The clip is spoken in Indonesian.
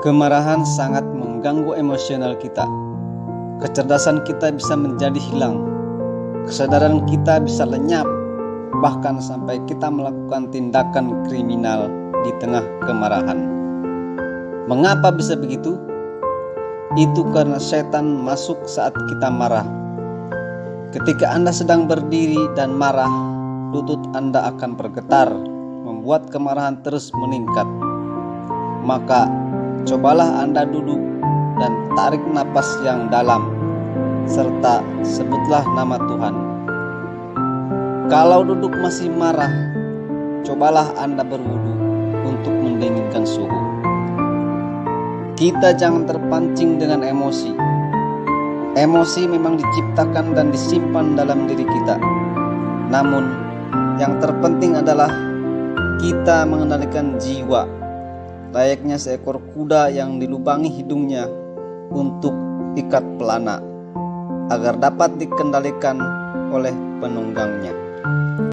Kemarahan sangat mengganggu emosional kita. Kecerdasan kita bisa menjadi hilang. Kesadaran kita bisa lenyap, bahkan sampai kita melakukan tindakan kriminal di tengah kemarahan. Mengapa bisa begitu? Itu karena setan masuk saat kita marah. Ketika Anda sedang berdiri dan marah, lutut Anda akan bergetar, membuat kemarahan terus meningkat. Maka Cobalah Anda duduk dan tarik napas yang dalam, serta sebutlah nama Tuhan. Kalau duduk masih marah, cobalah Anda berwudu untuk mendinginkan suhu. Kita jangan terpancing dengan emosi. Emosi memang diciptakan dan disimpan dalam diri kita. Namun, yang terpenting adalah kita mengendalikan jiwa layaknya seekor kuda yang dilubangi hidungnya untuk ikat pelana agar dapat dikendalikan oleh penunggangnya.